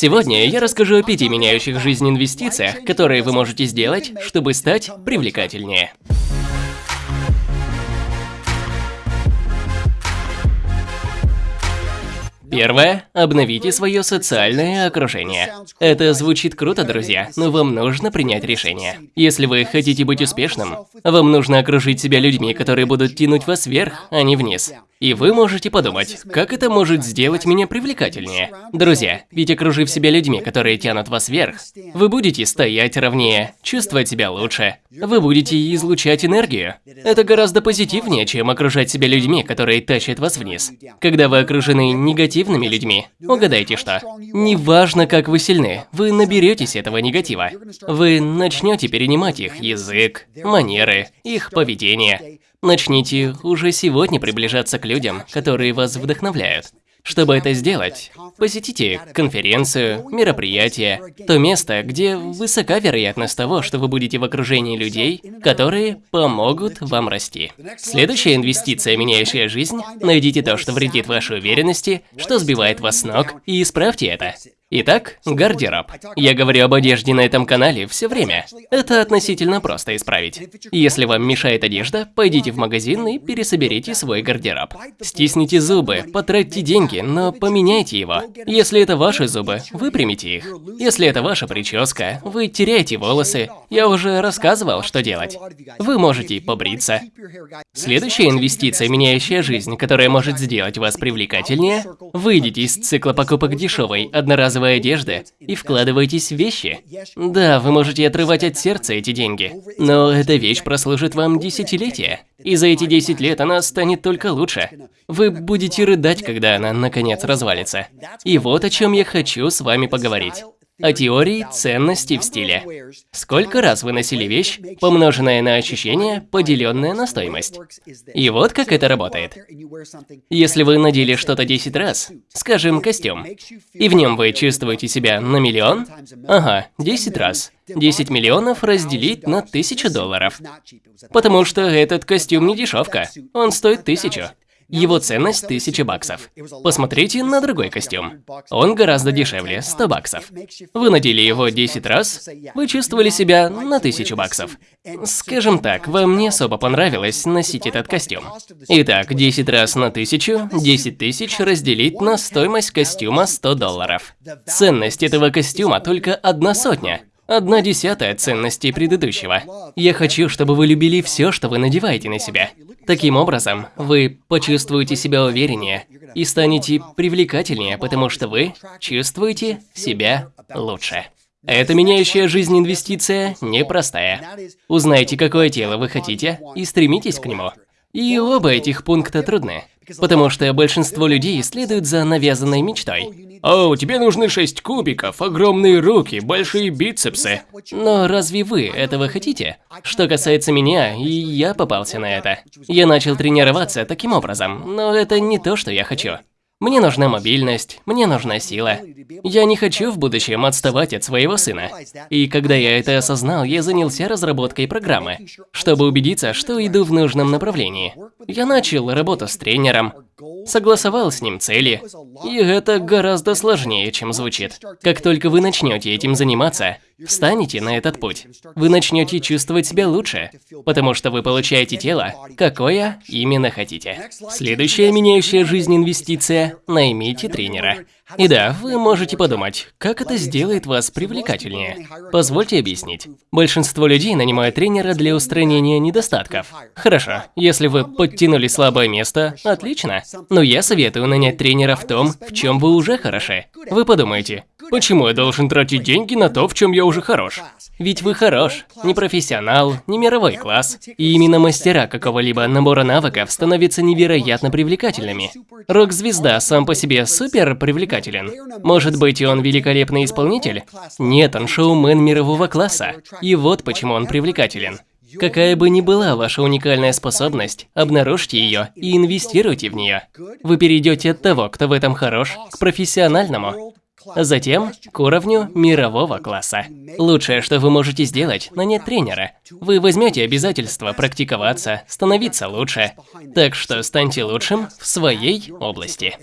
Сегодня я расскажу о пяти меняющих жизнь инвестициях, которые вы можете сделать, чтобы стать привлекательнее. Первое. Обновите свое социальное окружение. Это звучит круто, друзья, но вам нужно принять решение. Если вы хотите быть успешным, вам нужно окружить себя людьми, которые будут тянуть вас вверх, а не вниз. И вы можете подумать, как это может сделать меня привлекательнее? Друзья, ведь окружив себя людьми, которые тянут вас вверх, вы будете стоять ровнее, чувствовать себя лучше, вы будете излучать энергию. Это гораздо позитивнее, чем окружать себя людьми, которые тащат вас вниз. Когда вы окружены негативными людьми, угадайте что. Неважно, как вы сильны, вы наберетесь этого негатива. Вы начнете перенимать их язык, манеры, их поведение. Начните уже сегодня приближаться к людям, которые вас вдохновляют. Чтобы это сделать, посетите конференцию, мероприятие, то место, где высока вероятность того, что вы будете в окружении людей, которые помогут вам расти. Следующая инвестиция, меняющая жизнь, найдите то, что вредит вашей уверенности, что сбивает вас с ног, и исправьте это. Итак, гардероб. Я говорю об одежде на этом канале все время. Это относительно просто исправить. Если вам мешает одежда, пойдите в магазин и пересоберите свой гардероб. Стисните зубы, потратьте деньги, но поменяйте его. Если это ваши зубы, выпрямите их. Если это ваша прическа, вы теряете волосы. Я уже рассказывал, что делать. Вы можете побриться. Следующая инвестиция, меняющая жизнь, которая может сделать вас привлекательнее, выйдите из цикла покупок дешевой, одноразовой одноразовой одежды и вкладывайтесь в вещи. Да, вы можете отрывать от сердца эти деньги, но эта вещь прослужит вам десятилетия, и за эти 10 лет она станет только лучше. Вы будете рыдать, когда она наконец развалится. И вот о чем я хочу с вами поговорить о теории ценности в стиле. Сколько раз вы носили вещь, помноженная на ощущение, поделенное на стоимость. И вот как это работает. Если вы надели что-то 10 раз, скажем, костюм, и в нем вы чувствуете себя на миллион, ага, 10 раз. 10 миллионов разделить на 1000 долларов. Потому что этот костюм не дешевка, он стоит 1000. Его ценность 1000 баксов. Посмотрите на другой костюм. Он гораздо дешевле, 100 баксов. Вы надели его 10 раз, вы чувствовали себя на 1000 баксов. Скажем так, вам не особо понравилось носить этот костюм. Итак, 10 раз на 1000, 10 тысяч разделить на стоимость костюма 100 долларов. Ценность этого костюма только одна сотня. Одна десятая ценности предыдущего. Я хочу, чтобы вы любили все, что вы надеваете на себя. Таким образом, вы почувствуете себя увереннее и станете привлекательнее, потому что вы чувствуете себя лучше. Эта меняющая жизнь инвестиция непростая. Узнайте, какое тело вы хотите и стремитесь к нему. И оба этих пункта трудны, потому что большинство людей следуют за навязанной мечтой. О, тебе нужны шесть кубиков, огромные руки, большие бицепсы. Но разве вы этого хотите? Что касается меня, и я попался на это. Я начал тренироваться таким образом, но это не то, что я хочу. Мне нужна мобильность, мне нужна сила. Я не хочу в будущем отставать от своего сына. И когда я это осознал, я занялся разработкой программы, чтобы убедиться, что иду в нужном направлении. Я начал работу с тренером, согласовал с ним цели, и это гораздо сложнее, чем звучит. Как только вы начнете этим заниматься, встанете на этот путь, вы начнете чувствовать себя лучше, потому что вы получаете тело, какое именно хотите. Следующая меняющая жизнь инвестиция – наймите тренера. И да, вы можете подумать, как это сделает вас привлекательнее. Позвольте объяснить. Большинство людей нанимают тренера для устранения недостатков. Хорошо, если вы подтянули слабое место, отлично. Но я советую нанять тренера в том, в чем вы уже хороши. Вы подумаете, почему я должен тратить деньги на то, в чем я уже хорош? Ведь вы хорош, не профессионал, не мировой класс. И именно мастера какого-либо набора навыков становятся невероятно привлекательными. Рок-звезда сам по себе супер привлекателен. Может быть, он великолепный исполнитель? Нет, он шоумен мирового класса. И вот почему он привлекателен. Какая бы ни была ваша уникальная способность, обнаружьте ее и инвестируйте в нее. Вы перейдете от того, кто в этом хорош, к профессиональному, а затем к уровню мирового класса. Лучшее, что вы можете сделать, нанять тренера. Вы возьмете обязательство практиковаться, становиться лучше. Так что станьте лучшим в своей области.